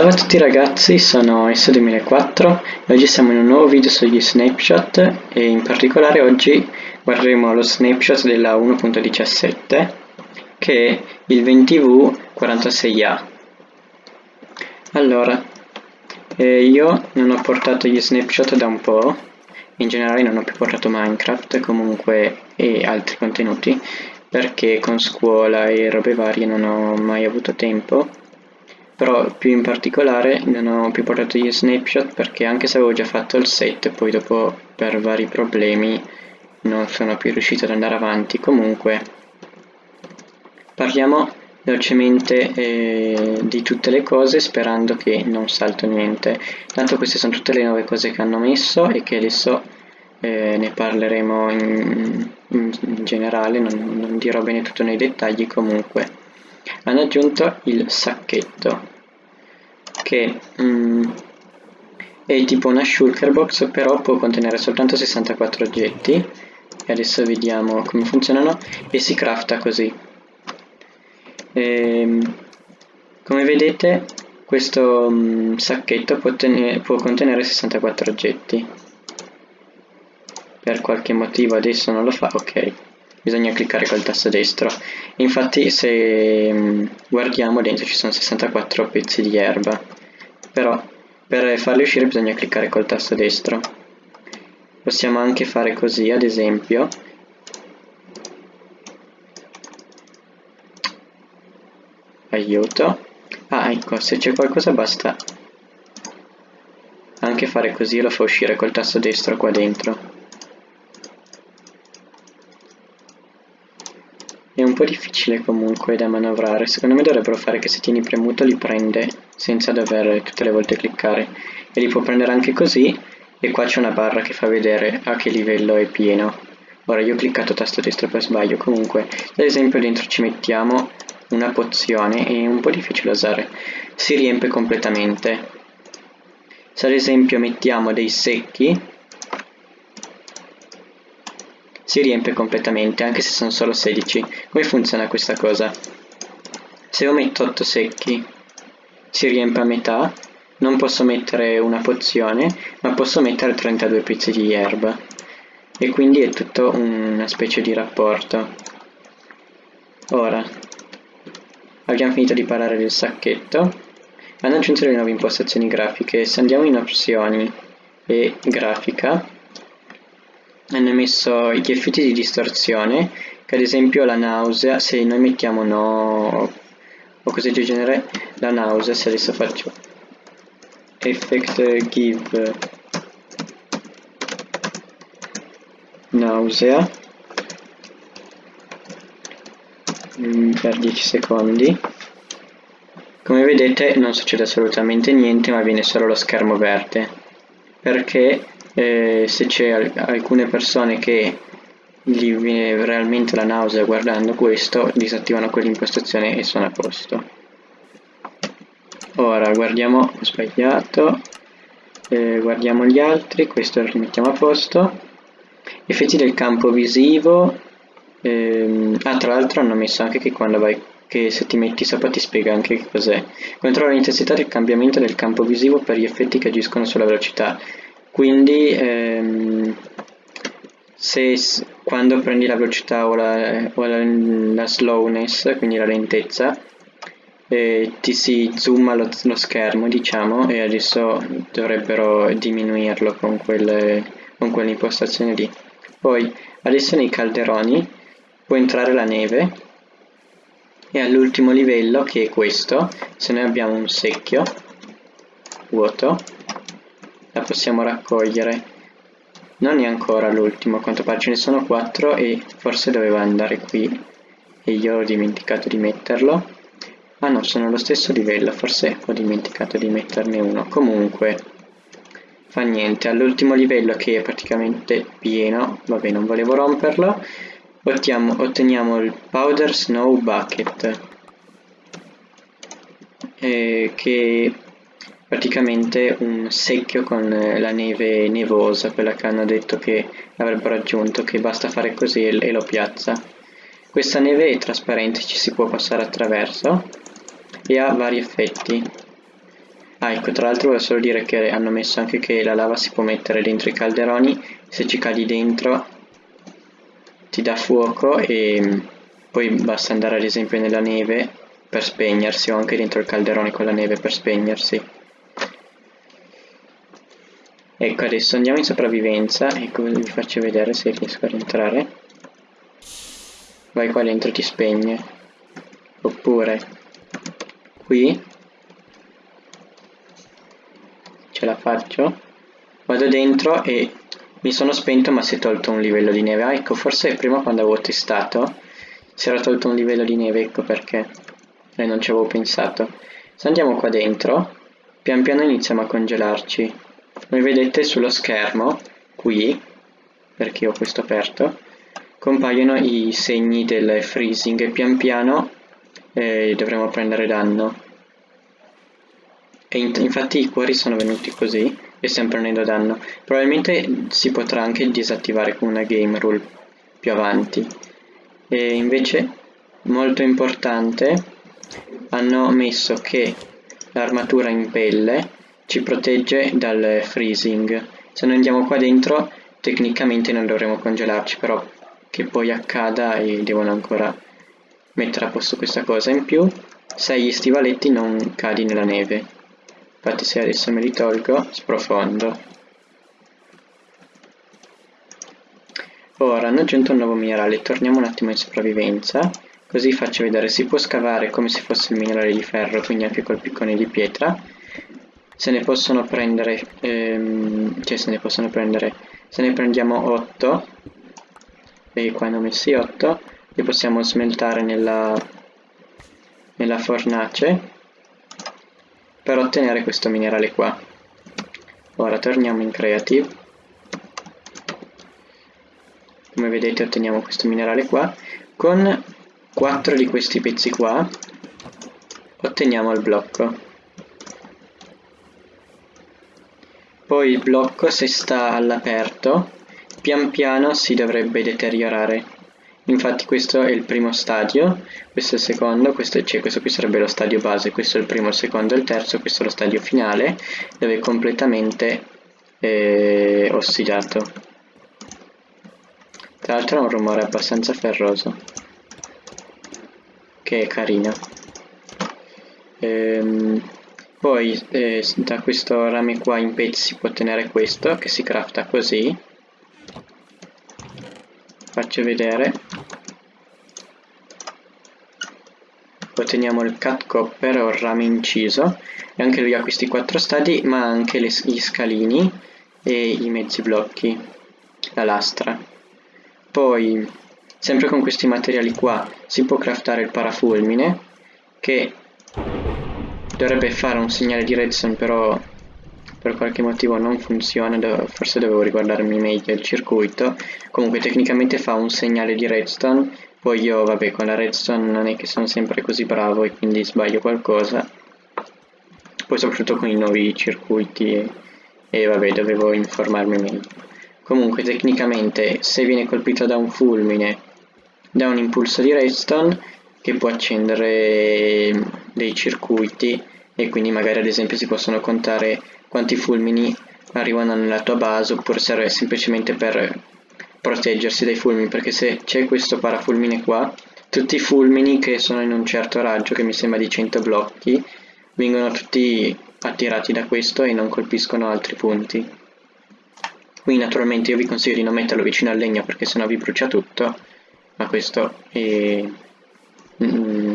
Salve a tutti ragazzi, sono S2004 e oggi siamo in un nuovo video sugli snapshot e in particolare oggi guarderemo lo snapshot della 1.17 che è il 20V46A. Allora, eh, io non ho portato gli snapshot da un po', in generale non ho più portato Minecraft comunque e altri contenuti perché con scuola e robe varie non ho mai avuto tempo però più in particolare non ho più portato gli snapshot perché anche se avevo già fatto il set poi dopo per vari problemi non sono più riuscito ad andare avanti. Comunque parliamo velocemente eh, di tutte le cose sperando che non salto niente. Tanto queste sono tutte le nuove cose che hanno messo e che adesso eh, ne parleremo in, in, in generale non, non dirò bene tutto nei dettagli comunque hanno aggiunto il sacchetto che mm, è tipo una shulker box però può contenere soltanto 64 oggetti. E adesso vediamo come funzionano. E si crafta così. E, ehm, come vedete questo mm, sacchetto può, può contenere 64 oggetti. Per qualche motivo adesso non lo fa ok bisogna cliccare col tasto destro. Infatti se mm, guardiamo dentro ci sono 64 pezzi di erba. Però per farli uscire bisogna cliccare col tasto destro. Possiamo anche fare così ad esempio. Aiuto. Ah ecco se c'è qualcosa basta anche fare così lo fa uscire col tasto destro qua dentro È un po' difficile comunque da manovrare, secondo me dovrebbero fare che se tieni premuto li prende senza dover tutte le volte cliccare. E li può prendere anche così. E qua c'è una barra che fa vedere a che livello è pieno. Ora io ho cliccato tasto destro per sbaglio, comunque ad esempio dentro ci mettiamo una pozione, è un po' difficile da usare, si riempie completamente. Se ad esempio mettiamo dei secchi si riempie completamente anche se sono solo 16 come funziona questa cosa? Se io metto 8 secchi si riempie a metà. Non posso mettere una pozione ma posso mettere 32 pezzi di erba. E quindi è tutto una specie di rapporto. Ora abbiamo finito di parlare del sacchetto. Hanno aggiunto le nuove impostazioni grafiche. Se andiamo in opzioni e grafica hanno messo gli effetti di distorsione che ad esempio la nausea se noi mettiamo no o cose del genere la nausea se adesso faccio effect give nausea mm, per 10 secondi. Come vedete non succede assolutamente niente ma viene solo lo schermo verde. Perché eh, se c'è al alcune persone che gli viene realmente la nausea guardando questo disattivano quell'impostazione e sono a posto. Ora guardiamo ho sbagliato. Eh, guardiamo gli altri questo lo rimettiamo a posto. Effetti del campo visivo. Ehm, ah tra l'altro hanno messo anche che quando vai che se ti metti sopra ti spiega anche che cos'è. Controlla l'intensità del cambiamento del campo visivo per gli effetti che agiscono sulla velocità quindi ehm, se quando prendi la velocità o la, o la, la slowness, quindi la lentezza, eh, ti si zooma lo, lo, schermo diciamo e adesso dovrebbero diminuirlo con, quelle, con quell'impostazione lì. Poi adesso nei calderoni può entrare la neve e all'ultimo livello che è questo, se noi abbiamo un secchio vuoto la possiamo raccogliere. Non è ancora l'ultimo a quanto pare ce ne sono 4 e forse doveva andare qui. E io ho dimenticato di metterlo. Ah no sono allo stesso livello forse ho dimenticato di metterne uno. Comunque fa niente all'ultimo livello che è praticamente pieno vabbè non volevo romperlo otteniamo, otteniamo il powder snow bucket eh, che praticamente un secchio con eh, la neve nevosa, quella che hanno detto che avrebbero aggiunto, che basta fare così e lo piazza. Questa neve è trasparente, ci si può passare attraverso e ha vari effetti. Ah, ecco, tra l'altro volevo solo dire che hanno messo anche che la lava si può mettere dentro i calderoni, se ci cadi dentro ti dà fuoco e poi basta andare ad esempio nella neve per spegnersi o anche dentro il calderone con la neve per spegnersi. Ecco, adesso andiamo in sopravvivenza e vi faccio vedere se riesco a rientrare. Vai qua dentro ti spegne. Oppure qui. Ce la faccio. Vado dentro e mi sono spento ma si è tolto un livello di neve. Ah ecco forse prima quando avevo testato si era tolto un livello di neve ecco perché e non ci avevo pensato. Se andiamo qua dentro. Pian piano iniziamo a congelarci come vedete sullo schermo qui perché ho questo aperto compaiono i segni del freezing e pian piano eh, dovremo prendere danno e infatti i cuori sono venuti così e stiamo prendendo danno. Probabilmente si potrà anche disattivare con una game rule più avanti. E invece, molto importante, hanno messo che l'armatura in pelle ci protegge dal freezing. Se noi andiamo qua dentro, tecnicamente non dovremo congelarci, però che poi accada e devono ancora mettere a posto questa cosa. In più, se gli stivaletti non cadi nella neve. Infatti se adesso me li tolgo sprofondo. Ora hanno aggiunto un nuovo minerale. Torniamo un attimo in sopravvivenza. Così faccio vedere si può scavare come se fosse il minerale di ferro quindi anche col piccone di pietra se ne possono prendere ehm, cioè se ne possono prendere se ne prendiamo 8 e qua ne ho messi 8 li possiamo smeltare nella, nella fornace per ottenere questo minerale qua. Ora torniamo in Creative. Come vedete otteniamo questo minerale qua. Con 4 di questi pezzi qua otteniamo il blocco. Poi il blocco se sta all'aperto pian piano si dovrebbe deteriorare. Infatti questo è il primo stadio questo è il secondo questo, cioè, questo qui sarebbe lo stadio base questo è il primo, il secondo e il terzo questo è lo stadio finale dove è completamente eh, ossidato. Tra l'altro ha un rumore abbastanza ferroso che è carino. Ehm, poi eh, da questo rame qua in pezzi si può ottenere questo che si crafta così. Faccio vedere. Otteniamo il cut copper o il rame inciso. E anche lui ha questi quattro stadi ma anche le, gli scalini e i mezzi blocchi la lastra. Poi sempre con questi materiali qua si può craftare il parafulmine che dovrebbe fare un segnale di redstone però per qualche motivo non funziona, forse dovevo riguardarmi meglio il circuito, comunque tecnicamente fa un segnale di redstone, poi io vabbè con la redstone non è che sono sempre così bravo e quindi sbaglio qualcosa, poi soprattutto con i nuovi circuiti e, e vabbè dovevo informarmi meglio. Comunque tecnicamente se viene colpito da un fulmine, da un impulso di redstone che può accendere dei circuiti e quindi magari ad esempio si possono contare quanti fulmini arrivano nella tua base oppure serve semplicemente per proteggersi dai fulmini perché se c'è questo parafulmine qua tutti i fulmini che sono in un certo raggio che mi sembra di 100 blocchi vengono tutti attirati da questo e non colpiscono altri punti. Qui naturalmente io vi consiglio di non metterlo vicino al legno perché sennò vi brucia tutto ma questo è... Mm,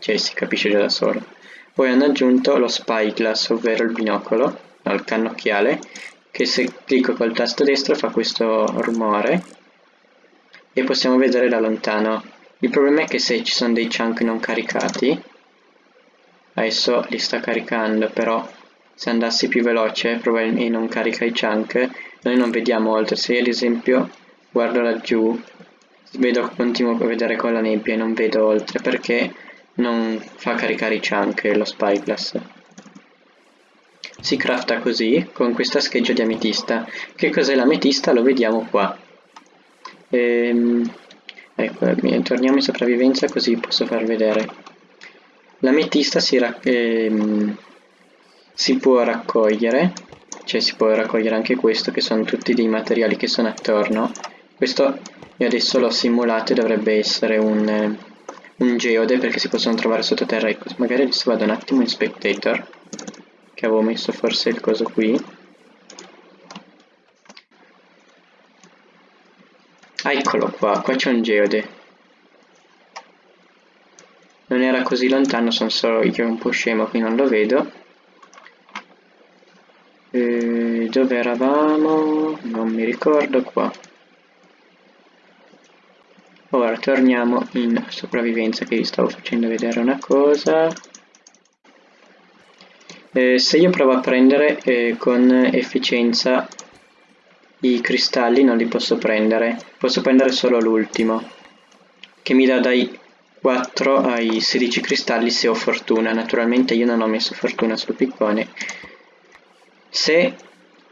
cioè si capisce già da solo poi hanno aggiunto lo spyglass, ovvero il binocolo, no, il cannocchiale, che se clicco col tasto destro fa questo rumore e possiamo vedere da lontano. Il problema è che se ci sono dei chunk non caricati, adesso li sta caricando, però se andassi più veloce probabilmente non carica i chunk, noi non vediamo oltre. Se ad esempio guardo laggiù, vedo, continuo a vedere con la nebbia e non vedo oltre perché non fa caricare i chunk lo spyglass. Si crafta così, con questa scheggia di ametista. Che cos'è l'ametista? Lo vediamo qua. Ehm, ecco, torniamo in sopravvivenza così posso far vedere. L'ametista si, ehm, si può raccogliere, cioè si può raccogliere anche questo che sono tutti dei materiali che sono attorno. Questo io adesso l'ho simulato e dovrebbe essere un, un geode perché si possono trovare sottoterra. Ecco, magari adesso vado un attimo in spectator, che avevo messo forse il coso qui. Ah, eccolo qua, qua c'è un geode. Non era così lontano, sono solo io un po' scemo qui non lo vedo. E dove eravamo? Non mi ricordo qua. Torniamo in sopravvivenza che vi stavo facendo vedere una cosa. Eh, se io provo a prendere eh, con efficienza i cristalli non li posso prendere, posso prendere solo l'ultimo, che mi dà dai 4 ai 16 cristalli se ho fortuna, naturalmente io non ho messo fortuna sul piccone. Se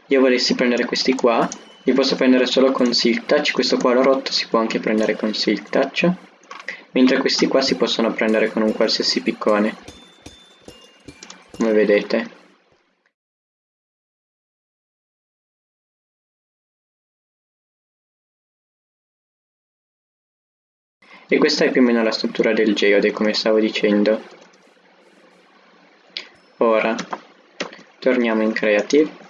io volessi prendere questi qua, li posso prendere solo con Silk Touch, questo qua l'ho rotto, si può anche prendere con Silk Touch, mentre questi qua si possono prendere con un qualsiasi piccone, come vedete. E questa è più o meno la struttura del geode, come stavo dicendo. Ora, torniamo in Creative.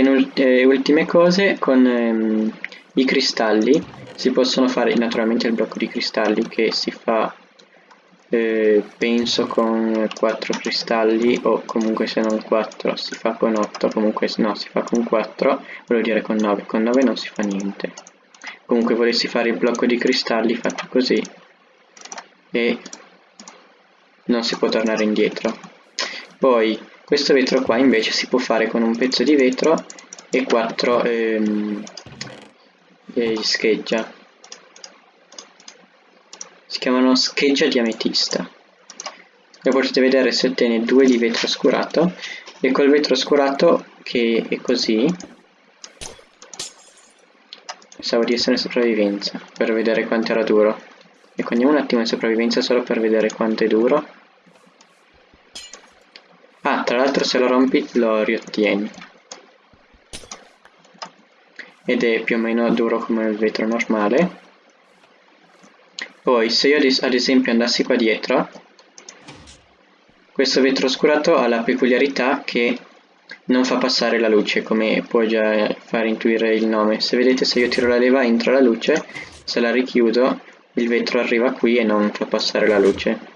Eh, ultime cose, con ehm, i cristalli. Si possono fare naturalmente il blocco di cristalli che si fa eh, penso con 4 cristalli o comunque se non 4 si fa con 8 comunque no si fa con 4 volevo dire con 9 con 9 non si fa niente. Comunque volessi fare il blocco di cristalli fatto così e non si può tornare indietro. Poi questo vetro qua invece si può fare con un pezzo di vetro e quattro ehm, eh, scheggia si chiamano scheggia di ametista come potete vedere si ottiene due di vetro scurato e col vetro scurato che è così Pensavo di essere in sopravvivenza, per vedere quanto era duro. Ecco, andiamo un attimo in sopravvivenza solo per vedere quanto è duro. L'altro se lo rompi lo riottieni. Ed è più o meno duro come il vetro normale. Poi, se io ad esempio andassi qua dietro, questo vetro oscurato ha la peculiarità che non fa passare la luce come può già far intuire il nome se vedete se io tiro la leva entra la luce se la richiudo il vetro arriva qui e non fa passare la luce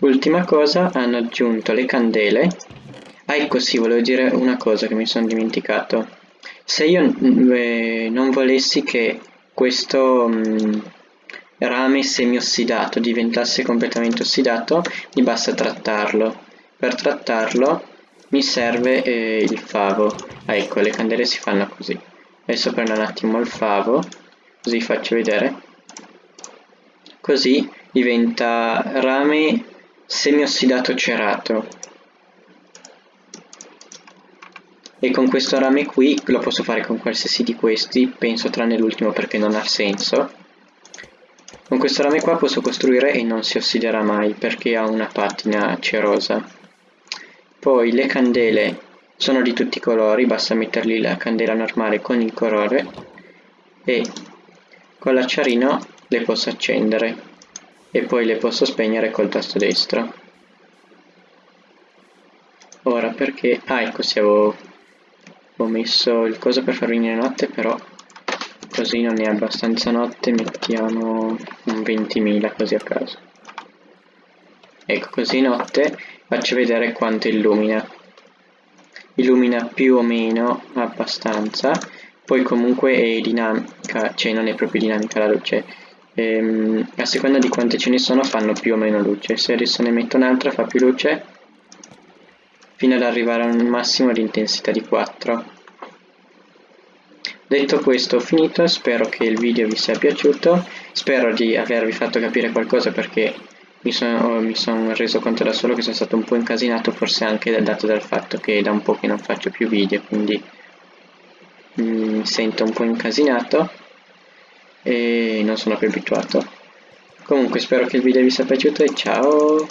ultima cosa hanno aggiunto le candele. Ah ecco sì volevo dire una cosa che mi sono dimenticato. Se io eh, non volessi che questo mh, mm, rame semi-ossidato diventasse completamente ossidato mi basta trattarlo. Per trattarlo mi serve eh, il favo. Ah, ecco le candele si fanno così. Adesso prendo un attimo il favo così faccio vedere. Così diventa rame semi ossidato cerato. E con questo rame qui lo posso fare con qualsiasi di questi penso tranne l'ultimo perché non ha senso. Con questo rame qua posso costruire e non si ossiderà mai perché ha una patina cerosa poi le candele sono di tutti i colori, basta metterli la candela normale con il colore e con l'acciarino le posso accendere e poi le posso spegnere col tasto destro. Ora perché... Ah ecco se avevo, avevo messo il coso per far venire notte però così non è abbastanza notte mettiamo un 20.000 così a caso. Ecco così notte faccio vedere quanto illumina illumina più o meno abbastanza poi comunque è dinamica cioè non è proprio dinamica la luce ehm, a seconda di quante ce ne sono fanno più o meno luce. Se adesso ne metto un'altra fa più luce fino ad arrivare a un massimo di intensità di 4 detto questo ho finito. Spero che il video vi sia piaciuto. Spero di avervi fatto capire qualcosa perché mi sono, mi sono reso conto da solo che sono stato un po' incasinato forse anche dato dal fatto che da un po' che non faccio più video quindi mi sento un po' incasinato e non sono più abituato. Comunque spero che il video vi sia piaciuto e ciao